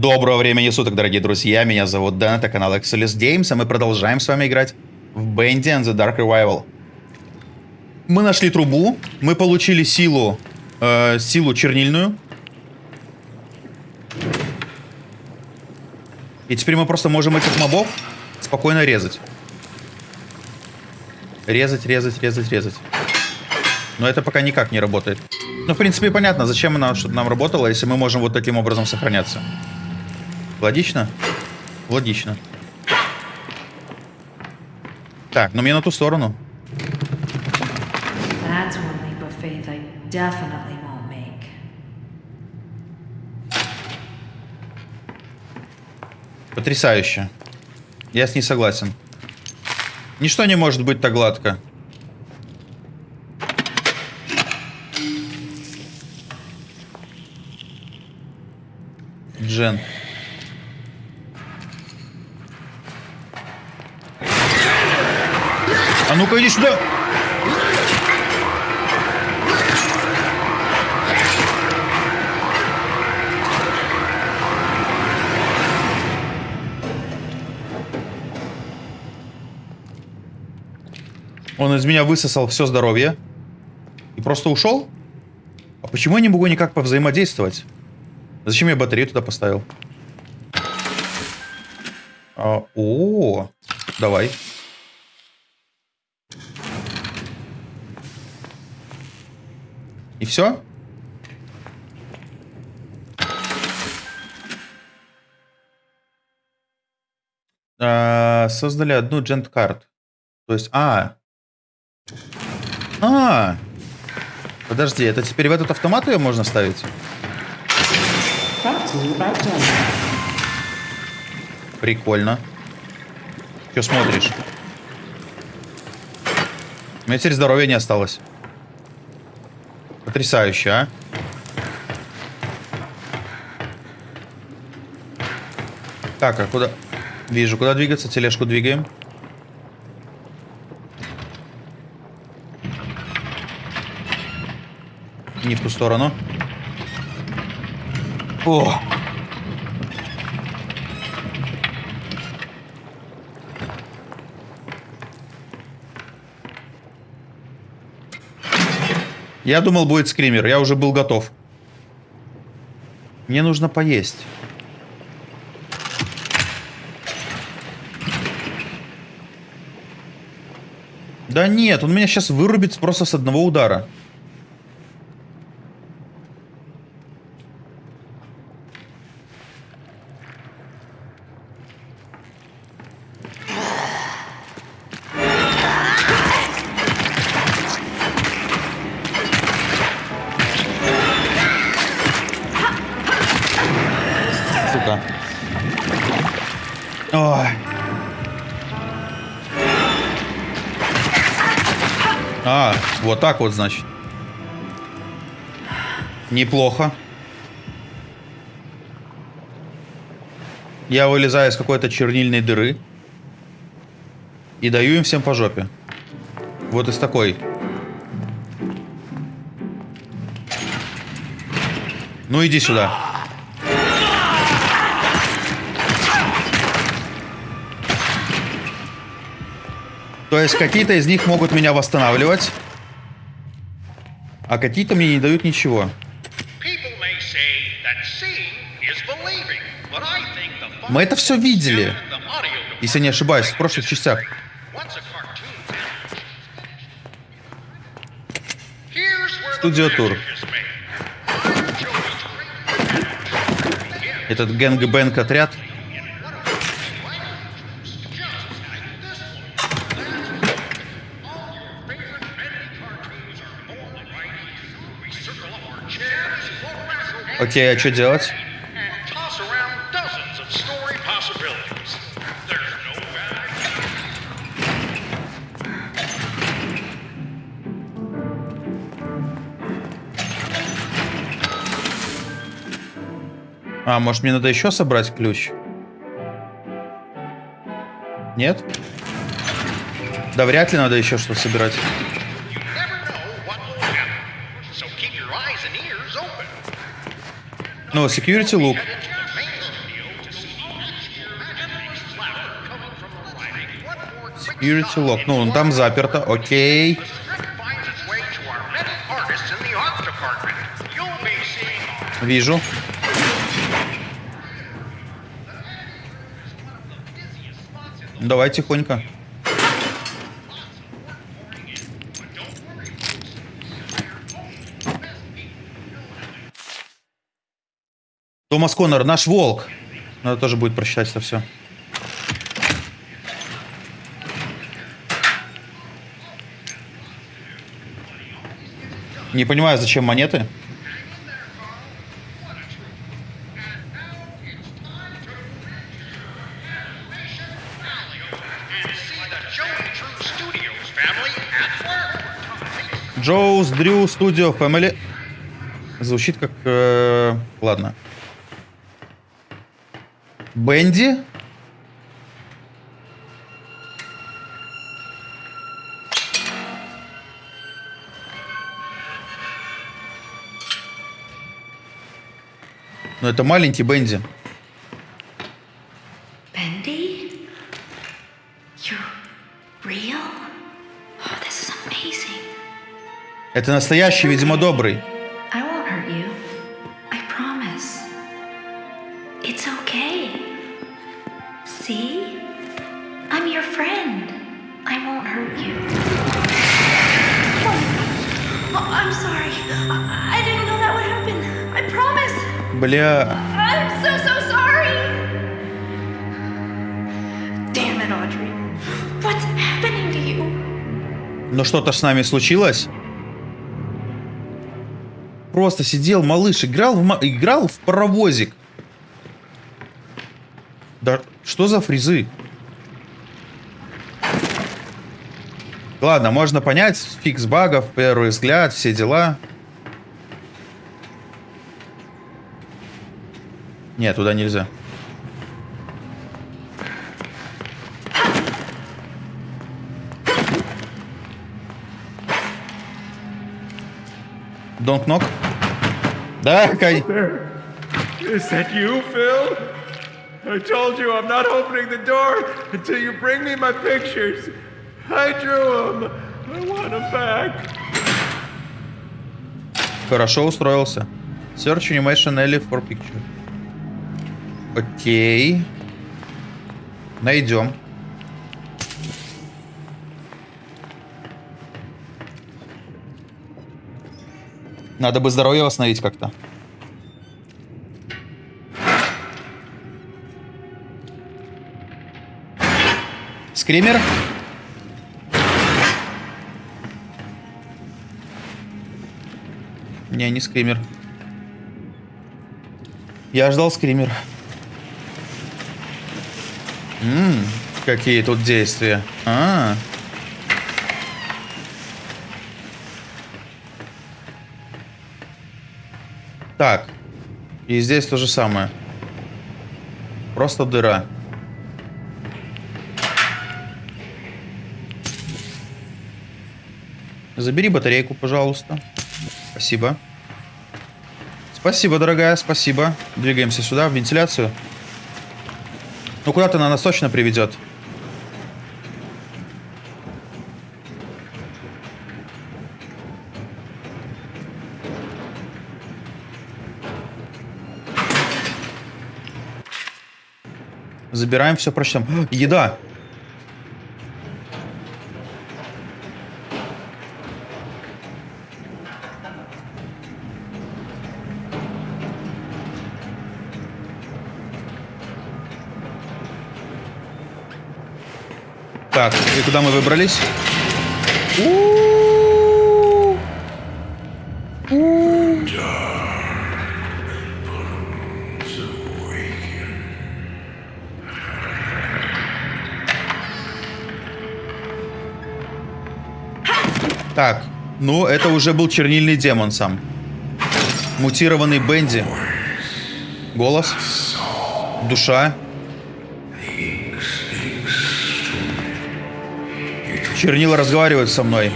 Доброго времени суток, дорогие друзья. Меня зовут Дэн, это канал Excelis Games, а мы продолжаем с вами играть в Bendy and the Dark Revival. Мы нашли трубу, мы получили силу, э, силу чернильную. И теперь мы просто можем этих мобов спокойно резать. Резать, резать, резать, резать. Но это пока никак не работает. Ну, в принципе, понятно, зачем нам, чтобы нам работало, если мы можем вот таким образом сохраняться. Логично? Логично. Так, ну мне на ту сторону. Потрясающе. Я с ней согласен. Ничто не может быть так гладко. Он из меня высосал все здоровье. И просто ушел? А почему я не могу никак повзаимодействовать? Зачем я батарею туда поставил? А, о, давай. И все? А, создали одну джент карт. То есть, а. А. Подожди, это теперь в этот автомат ее можно ставить? Прикольно. Че смотришь? У меня теперь здоровья не осталось. Потрясающе, а? Так, а куда? Вижу, куда двигаться. Тележку двигаем. Не в ту сторону. О! Я думал, будет скример. Я уже был готов. Мне нужно поесть. Да нет, он меня сейчас вырубит просто с одного удара. А, вот так вот, значит. Неплохо. Я вылезаю из какой-то чернильной дыры. И даю им всем по жопе. Вот из такой. Ну иди сюда. То есть какие-то из них могут меня восстанавливать, а какие-то мне не дают ничего. Мы это все видели, если не ошибаюсь, в прошлых частях. Студио Тур. Этот gang-bang отряд. Окей, а что делать? А, может мне надо еще собрать ключ? Нет? Да вряд ли надо еще что собирать. Но security look. Security lock. Ну, он там заперто. Окей. Вижу. Давай тихонько. Томас Коннор, наш волк. Надо тоже будет прочитать это все. Не понимаю, зачем монеты. Джоуз Дрю Студио Family. Звучит как... э, ладно. Бенди? Ну, это маленький Бенди. Real? Oh. Это настоящий, видимо, добрый. Бля... I'm so, so sorry. Damn it, Audrey. What's happening to you? Ну что-то с нами случилось. Просто сидел малыш, играл в, играл в паровозик. Да что за фризы? Ладно, можно понять, фикс багов, первый взгляд, все дела. Нет, туда нельзя. Don't knock. Да, Кай. Is that you, Phil? I told you I'm not opening the door until you bring me my pictures. I drew them. I want them back. Хорошо устроился. Search animation Ellie for picture. Окей. Найдем. Надо бы здоровье восстановить как-то. Скример? Не, не скример. Я ждал скример. Ммм, какие тут действия. А. Так. И здесь то же самое. Просто дыра. Забери батарейку, пожалуйста. Спасибо. Спасибо, дорогая, спасибо. Двигаемся сюда, в вентиляцию. Ну, куда-то она нас точно приведет. Забираем все, прочтем. Еда! Так, и куда мы выбрались? Так, ну это уже был чернильный демон сам. Мутированный Бенди. Голос. Душа. Чернила разговаривают со мной.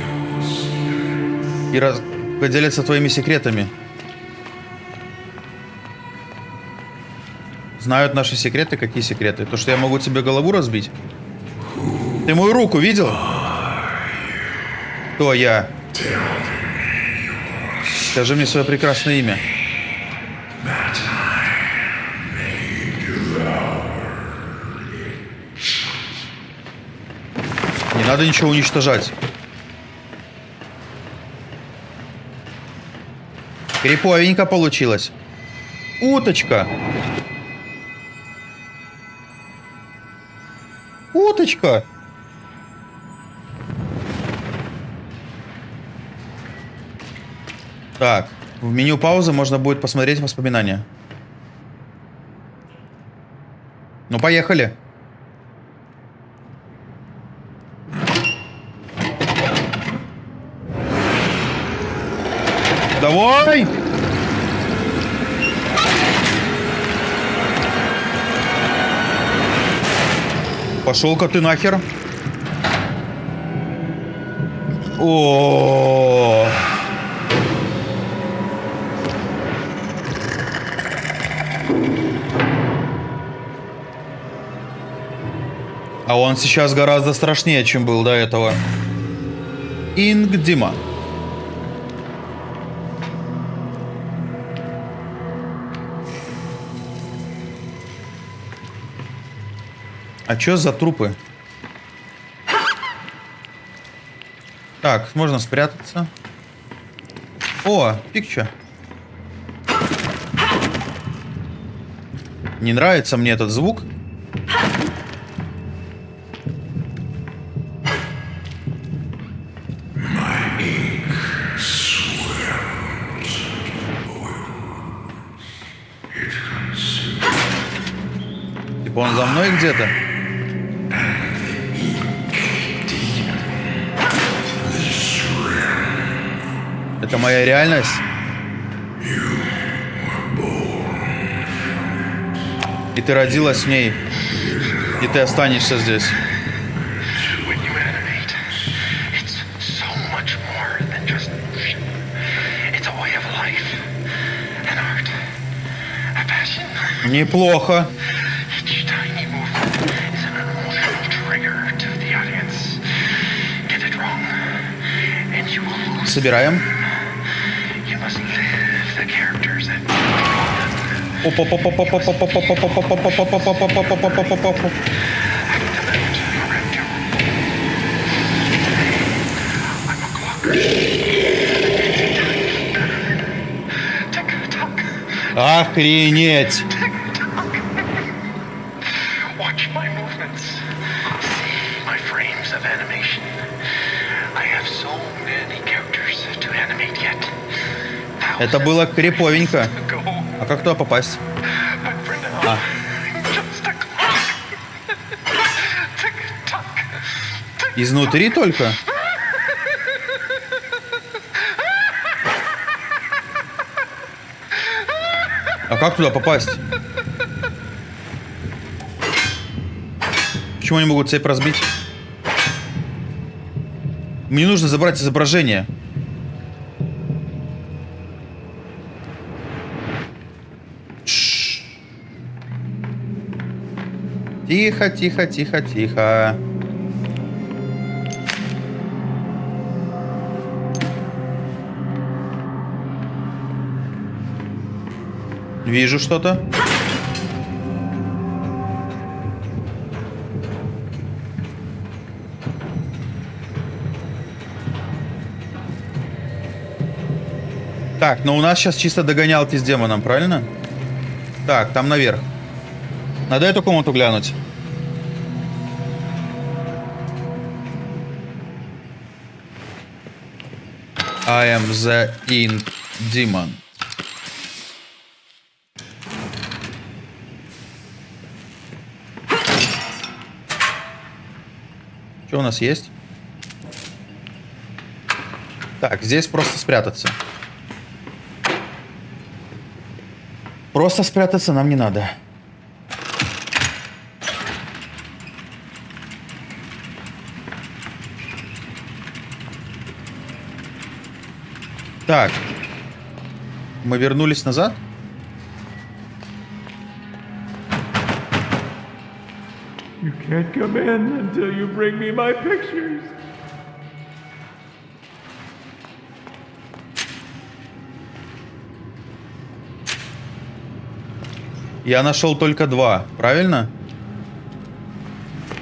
И раз... поделятся твоими секретами. Знают наши секреты? Какие секреты? То, что я могу тебе голову разбить? Ты мою руку видел? Кто я? Скажи мне свое прекрасное имя. Надо ничего уничтожать. Криповенько получилось. Уточка. Уточка. Так, в меню паузы можно будет посмотреть воспоминания. Ну, поехали. Давай! Пошел-ка ты нахер. О. А он сейчас гораздо страшнее, чем был до этого. Ингдима. А чё за трупы? Так, можно спрятаться. О, пикча. Не нравится мне этот звук. Типа он за мной где-то? Это моя реальность? И ты родилась в ней. И ты останешься здесь. When you yet. Это было криповенько. А как туда попасть? А. Изнутри только? А как туда попасть? Почему они могут цепь разбить? Мне нужно забрать изображение. Тихо, тихо, тихо, тихо. Вижу что-то. Так, но у нас сейчас чисто догонялки с демоном, правильно? Так, там наверх. Надо эту комнату глянуть. I am the Ink Demon. Что у нас есть? Так, здесь просто спрятаться. Просто спрятаться нам не надо. Так. Мы вернулись назад? You can't come in until you bring me my pictures. Я нашел только два, правильно?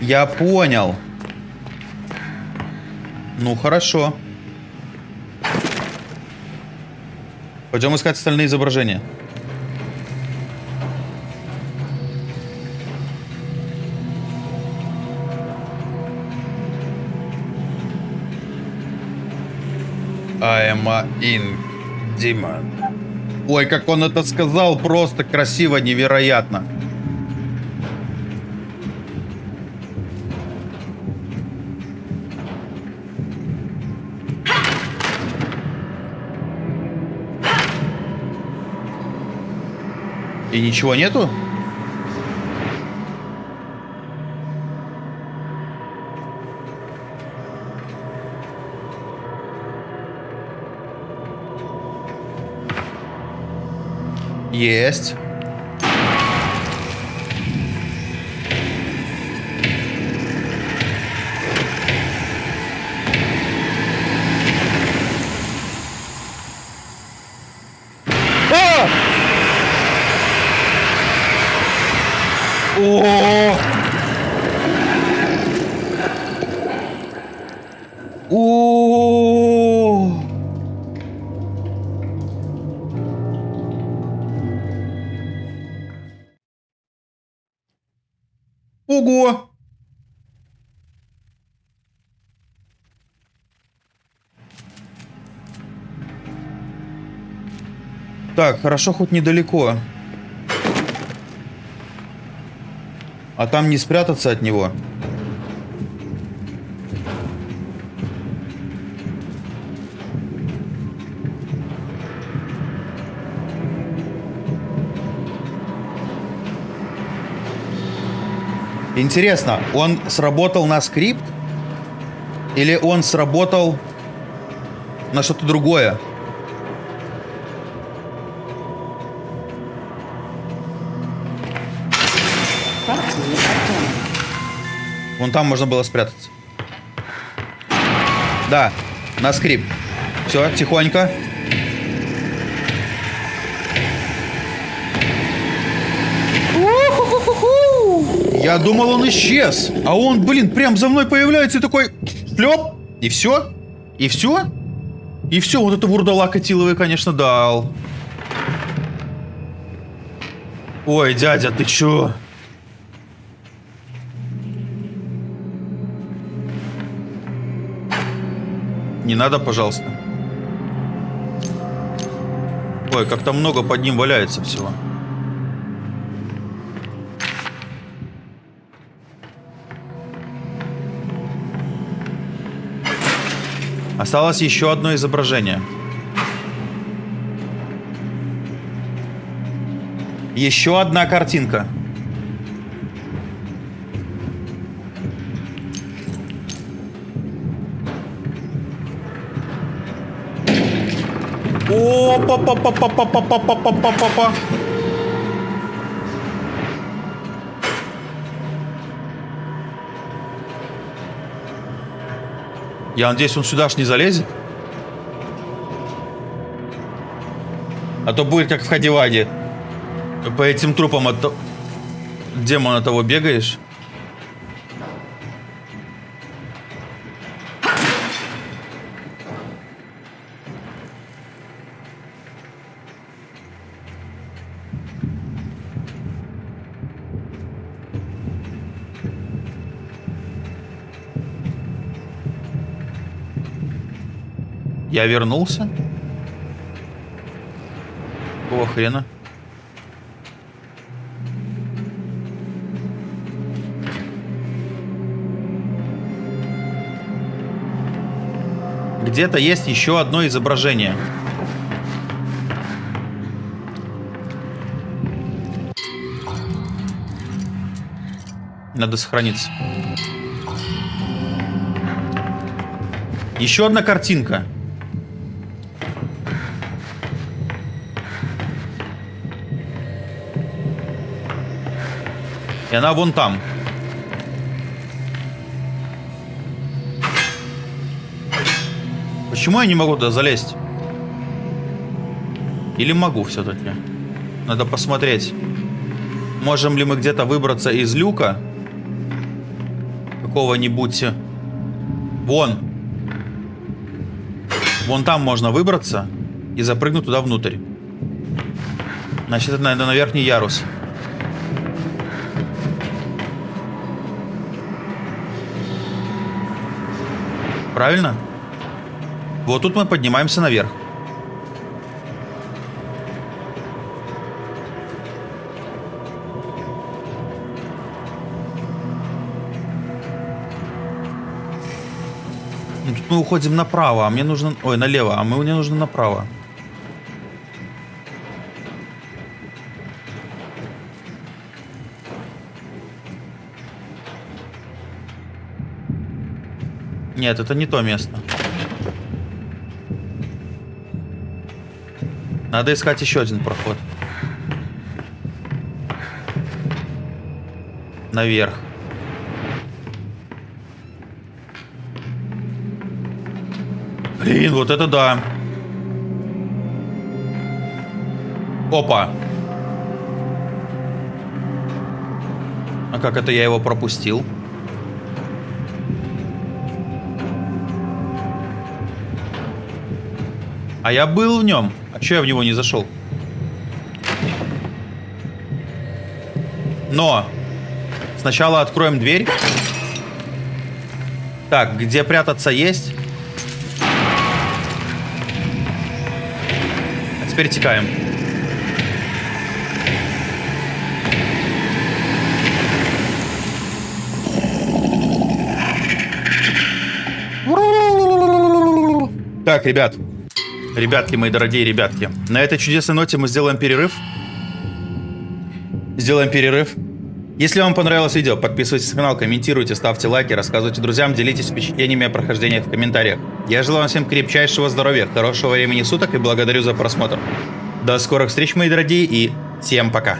Я понял. Ну, хорошо. Пойдем искать остальные изображения. I am in demon. Ой, как он это сказал, просто красиво, невероятно. Ничего нету? Есть. Так, хорошо хоть недалеко. А там не спрятаться от него. Интересно, он сработал на скрипт? Или он сработал на что-то другое? Вон там можно было спрятаться. Да, на скрипт. Все, тихонько. Я думал, он исчез. А он, блин, прям за мной появляется и такой... Шлеп. И все? И все? И все, вот это вурдалака Тиловый, конечно, дал. Ой, дядя, ты чё? Не надо, пожалуйста. Ой, как-то много под ним валяется всего. Осталось еще одно изображение. Еще одна картинка. О, па па па па па па па па па па па Я надеюсь, он сюда ж не залезет. А то будет как в Хадиваде. По этим трупам от демона того бегаешь. Я вернулся? Какого хрена? Где-то есть еще одно изображение. Надо сохраниться. Еще одна картинка. И она вон там. Почему я не могу туда залезть? Или могу все-таки? Надо посмотреть. Можем ли мы где-то выбраться из люка? Какого-нибудь... Э, вон. Вон там можно выбраться и запрыгнуть туда внутрь. Значит, это, наверное, на верхний ярус. Ярус. Правильно? Вот тут мы поднимаемся наверх. Ну, Тут мы уходим направо, а мне нужно... Ой, налево, а мне нужно направо. Нет, это не то место. Надо искать еще один проход. Наверх. Блин, вот это да. Опа. А как это я его пропустил? А я был в нем. А че я в него не зашел? Но сначала откроем дверь. Так, где прятаться есть? А теперь текаем. Так, ребят. Ребятки, мои дорогие ребятки. На этой чудесной ноте мы сделаем перерыв. Сделаем перерыв. Если вам понравилось видео, подписывайтесь на канал, комментируйте, ставьте лайки, рассказывайте друзьям, делитесь впечатлениями о прохождении в комментариях. Я желаю вам всем крепчайшего здоровья, хорошего времени суток и благодарю за просмотр. До скорых встреч, мои дорогие, и всем пока.